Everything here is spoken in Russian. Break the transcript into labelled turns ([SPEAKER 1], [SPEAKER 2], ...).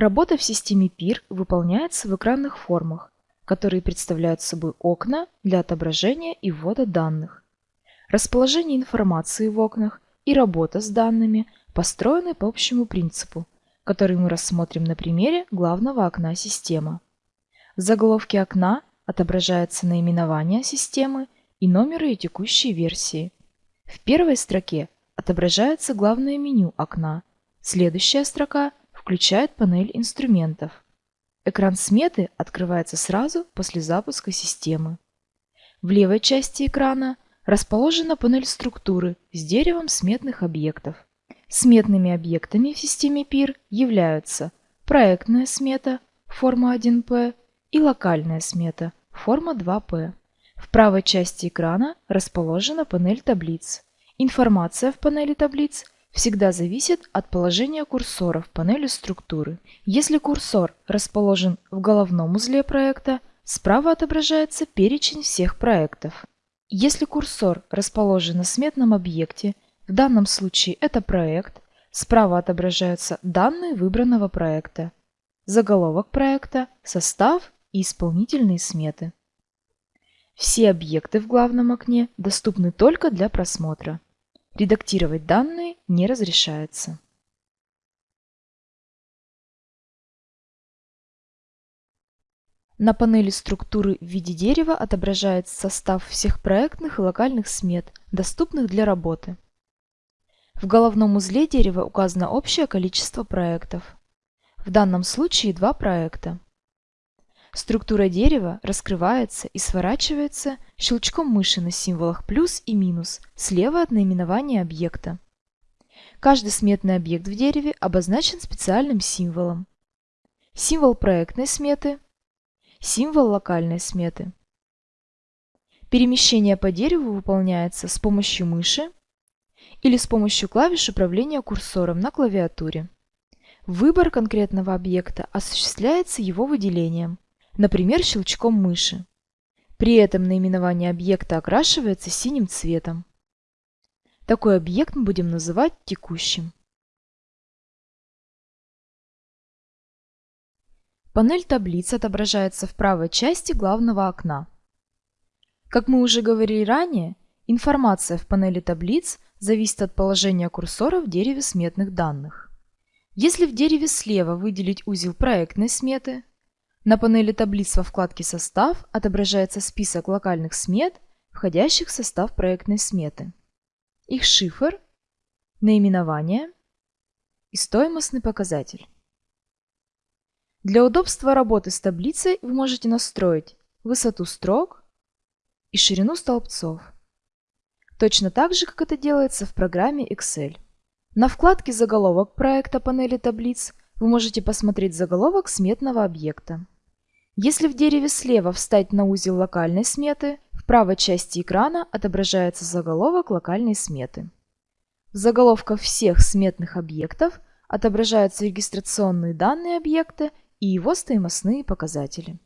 [SPEAKER 1] Работа в системе PIR выполняется в экранных формах, которые представляют собой окна для отображения и ввода данных. Расположение информации в окнах и работа с данными построены по общему принципу, который мы рассмотрим на примере главного окна системы. В заголовке окна отображается наименование системы и номер ее текущей версии. В первой строке отображается главное меню окна. Следующая строка включает панель инструментов. Экран сметы открывается сразу после запуска системы. В левой части экрана расположена панель структуры с деревом сметных объектов. Сметными объектами в системе PIR являются проектная смета форма 1P и локальная смета форма 2P. В правой части экрана расположена панель таблиц. Информация в панели таблиц всегда зависит от положения курсора в панели структуры. Если курсор расположен в головном узле проекта, справа отображается перечень всех проектов. Если курсор расположен на сметном объекте, в данном случае это проект, справа отображаются данные выбранного проекта, заголовок проекта, состав и исполнительные сметы. Все объекты в главном окне доступны только для просмотра. Редактировать данные не разрешается. На панели структуры в виде дерева отображается состав всех проектных и локальных смет, доступных для работы. В головном узле дерева указано общее количество проектов. В данном случае два проекта. Структура дерева раскрывается и сворачивается щелчком мыши на символах плюс и минус слева от наименования объекта. Каждый сметный объект в дереве обозначен специальным символом. Символ проектной сметы, символ локальной сметы. Перемещение по дереву выполняется с помощью мыши или с помощью клавиш управления курсором на клавиатуре. Выбор конкретного объекта осуществляется его выделением – например, щелчком мыши. При этом наименование объекта окрашивается синим цветом. Такой объект мы будем называть текущим. Панель таблиц отображается в правой части главного окна. Как мы уже говорили ранее, информация в панели таблиц зависит от положения курсора в дереве сметных данных. Если в дереве слева выделить узел проектной сметы, на панели таблиц во вкладке «Состав» отображается список локальных смет, входящих в состав проектной сметы. Их шифр, наименование и стоимостный показатель. Для удобства работы с таблицей вы можете настроить высоту строк и ширину столбцов. Точно так же, как это делается в программе Excel. На вкладке «Заголовок проекта» панели таблиц вы можете посмотреть заголовок сметного объекта. Если в дереве слева встать на узел локальной сметы, в правой части экрана отображается заголовок локальной сметы. В заголовках всех сметных объектов отображаются регистрационные данные объекта и его стоимостные показатели.